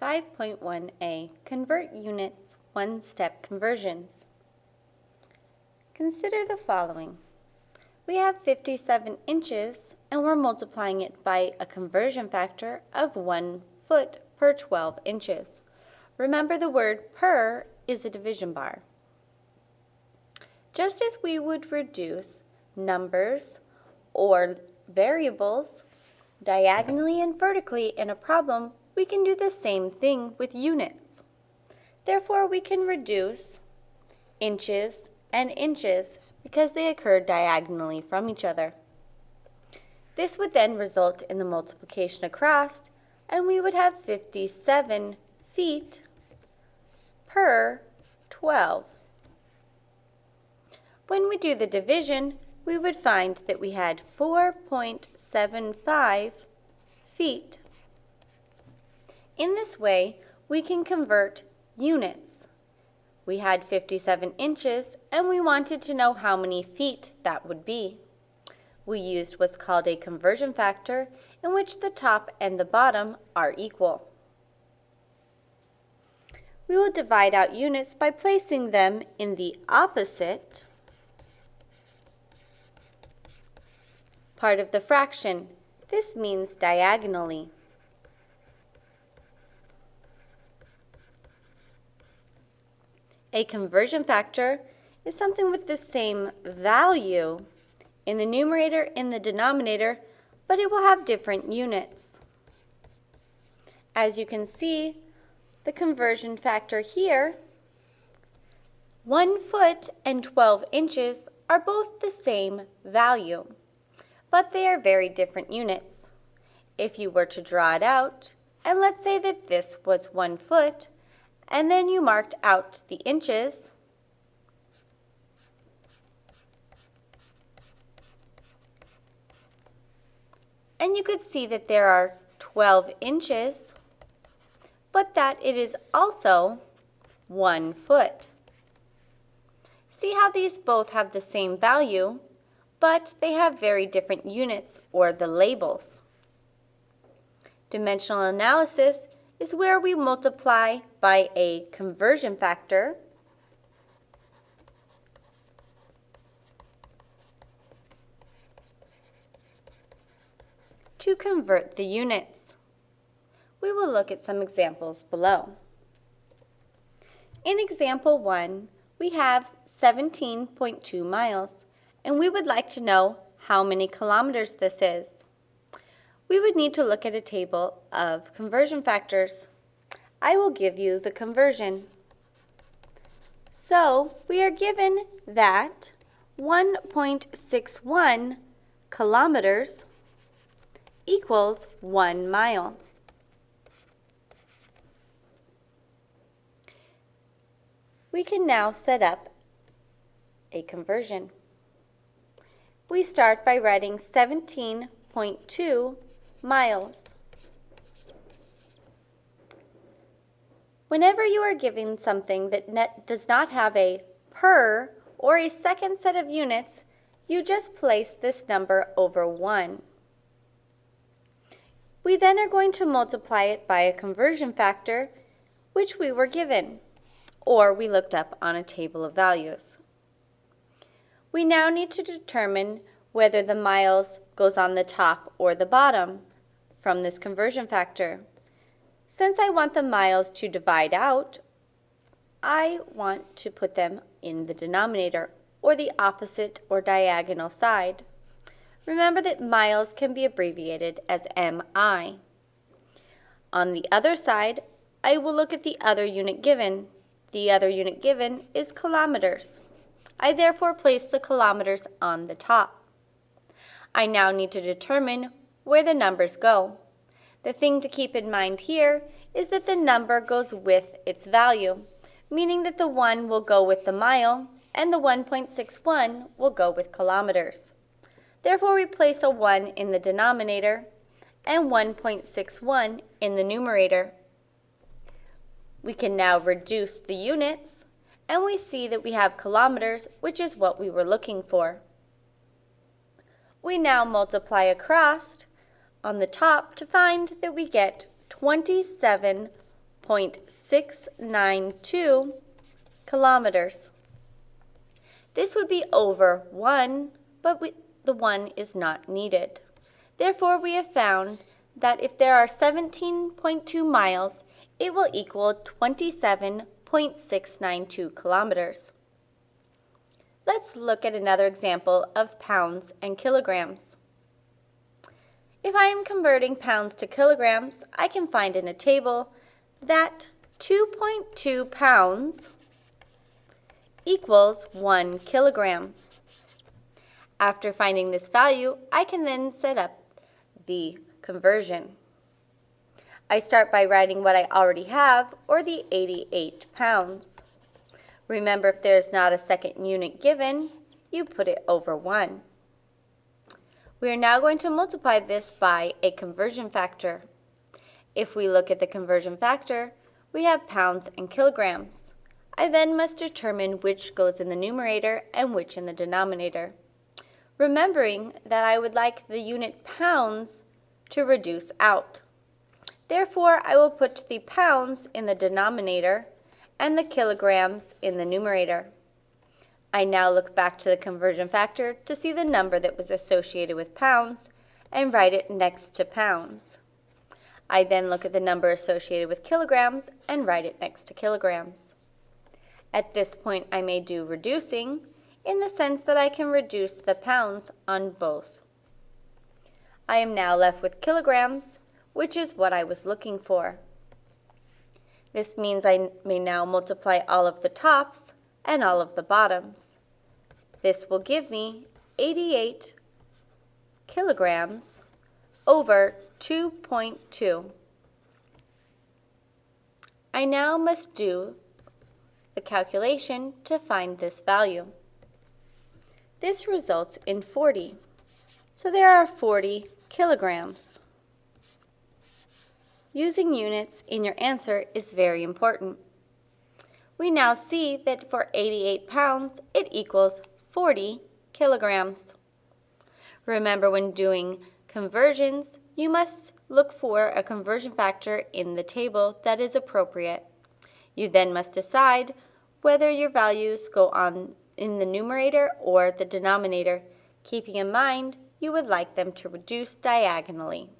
5.1a Convert Units One-Step Conversions. Consider the following. We have 57 inches and we're multiplying it by a conversion factor of 1 foot per 12 inches. Remember the word per is a division bar. Just as we would reduce numbers or variables diagonally and vertically in a problem, we can do the same thing with units. Therefore, we can reduce inches and inches because they occur diagonally from each other. This would then result in the multiplication across, and we would have 57 feet per 12. When we do the division, we would find that we had 4.75 feet. In this way, we can convert units. We had 57 inches, and we wanted to know how many feet that would be. We used what's called a conversion factor, in which the top and the bottom are equal. We will divide out units by placing them in the opposite part of the fraction. This means diagonally. A conversion factor is something with the same value in the numerator and the denominator, but it will have different units. As you can see, the conversion factor here, 1 foot and 12 inches are both the same value but they are very different units. If you were to draw it out, and let's say that this was one foot, and then you marked out the inches, and you could see that there are 12 inches, but that it is also one foot. See how these both have the same value, but they have very different units or the labels. Dimensional analysis is where we multiply by a conversion factor to convert the units. We will look at some examples below. In example 1, we have 17.2 miles and we would like to know how many kilometers this is. We would need to look at a table of conversion factors. I will give you the conversion. So we are given that 1.61 kilometers equals one mile. We can now set up a conversion we start by writing 17.2 miles. Whenever you are given something that net does not have a per or a second set of units, you just place this number over 1. We then are going to multiply it by a conversion factor, which we were given, or we looked up on a table of values. We now need to determine whether the miles goes on the top or the bottom from this conversion factor. Since I want the miles to divide out, I want to put them in the denominator or the opposite or diagonal side. Remember that miles can be abbreviated as MI. On the other side, I will look at the other unit given. The other unit given is kilometers. I therefore place the kilometers on the top. I now need to determine where the numbers go. The thing to keep in mind here is that the number goes with its value, meaning that the 1 will go with the mile and the 1.61 will go with kilometers. Therefore, we place a 1 in the denominator and 1.61 in the numerator. We can now reduce the units and we see that we have kilometers, which is what we were looking for. We now multiply across on the top to find that we get 27.692 kilometers. This would be over 1, but we, the 1 is not needed. Therefore, we have found that if there are 17.2 miles, it will equal 27.692 kilometers. Let's look at another example of pounds and kilograms. If I am converting pounds to kilograms, I can find in a table that 2.2 pounds equals 1 kilogram. After finding this value, I can then set up the conversion. I start by writing what I already have, or the 88 pounds. Remember, if there's not a second unit given, you put it over 1. We are now going to multiply this by a conversion factor. If we look at the conversion factor, we have pounds and kilograms. I then must determine which goes in the numerator and which in the denominator. Remembering that I would like the unit pounds to reduce out. Therefore, I will put the pounds in the denominator and the kilograms in the numerator. I now look back to the conversion factor to see the number that was associated with pounds and write it next to pounds. I then look at the number associated with kilograms and write it next to kilograms. At this point, I may do reducing in the sense that I can reduce the pounds on both. I am now left with kilograms, which is what I was looking for. This means I may now multiply all of the tops and all of the bottoms. This will give me 88 kilograms over 2.2. I now must do the calculation to find this value. This results in 40. So there are 40 kilograms. Using units in your answer is very important. We now see that for 88 pounds, it equals 40 kilograms. Remember when doing conversions, you must look for a conversion factor in the table that is appropriate. You then must decide whether your values go on in the numerator or the denominator, keeping in mind you would like them to reduce diagonally.